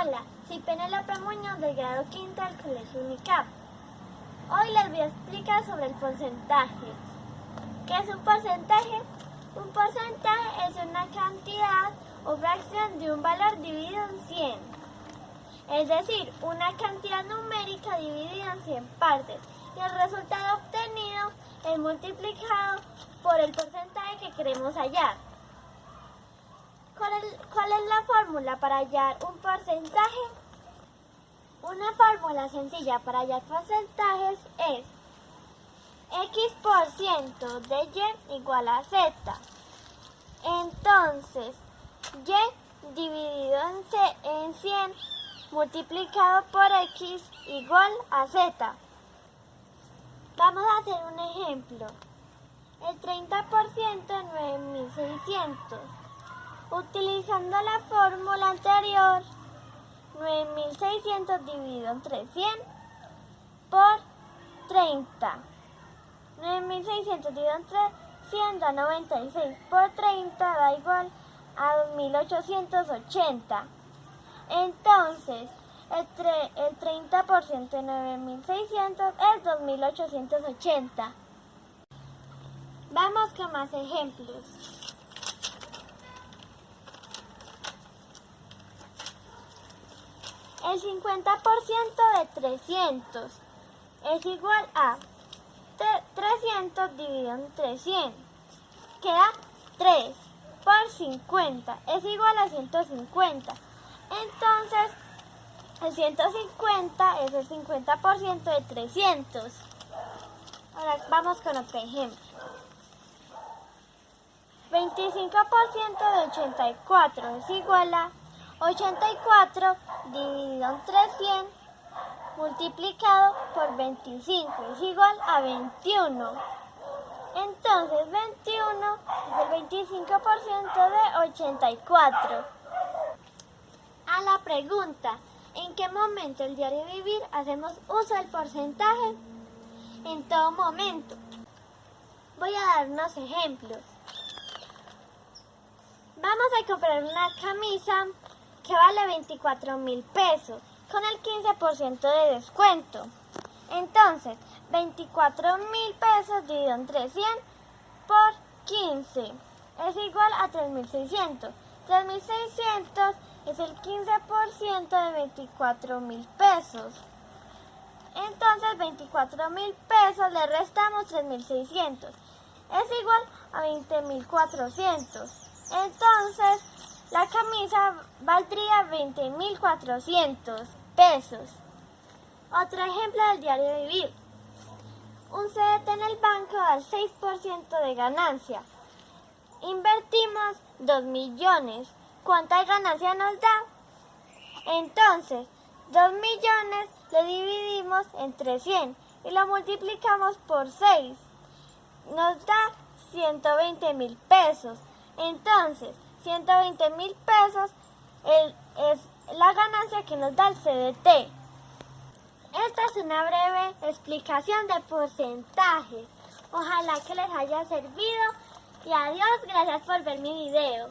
Hola, soy Penélope Muñoz del grado quinto del Colegio Unicap. Hoy les voy a explicar sobre el porcentaje. ¿Qué es un porcentaje? Un porcentaje es una cantidad o fracción de un valor dividido en 100. Es decir, una cantidad numérica dividida en 100 partes y el resultado obtenido es multiplicado por el porcentaje que queremos hallar. ¿Cuál es, la fórmula para hallar un porcentaje? Una fórmula sencilla para hallar porcentajes es x por ciento de y igual a z. Entonces, y dividido en 100 multiplicado por x igual a z. Vamos a hacer un ejemplo. El 30% es 9600. Utilizando la fórmula anterior, 9600 dividido entre 100 por 30. 9600 dividido entre 100 da 96 por 30 da igual a 2880. Entonces, el, el 30% de 9600 es 2880. Vamos con más ejemplos. El 50% de 300 es igual a 300 dividido entre 100. Queda 3 por 50 es igual a 150. Entonces, el 150 es el 50% de 300. Ahora vamos con otro ejemplo. 25% de 84 es igual a 84 dividido entre 100 multiplicado por 25 es igual a 21. Entonces 21 es el 25% de 84. A la pregunta, ¿en qué momento el diario vivir hacemos uso del porcentaje? En todo momento. Voy a dar unos ejemplos. Vamos a comprar una camisa que vale 24 mil pesos con el 15% de descuento. Entonces, 24 mil pesos dividido entre 100 por 15 es igual a 3.600. 3.600 es el 15% de 24 mil pesos. Entonces, 24 mil pesos le restamos 3.600. Es igual a 20.400. Entonces, la camisa valdría 20.400 pesos. Otro ejemplo del diario vivir. Un CDT en el banco da el 6% de ganancia. Invertimos 2 millones. ¿Cuánta ganancia nos da? Entonces, 2 millones lo dividimos entre 100 y lo multiplicamos por 6. Nos da 120 mil pesos. Entonces, 120 mil pesos es la ganancia que nos da el CDT. Esta es una breve explicación de porcentaje. Ojalá que les haya servido y adiós, gracias por ver mi video.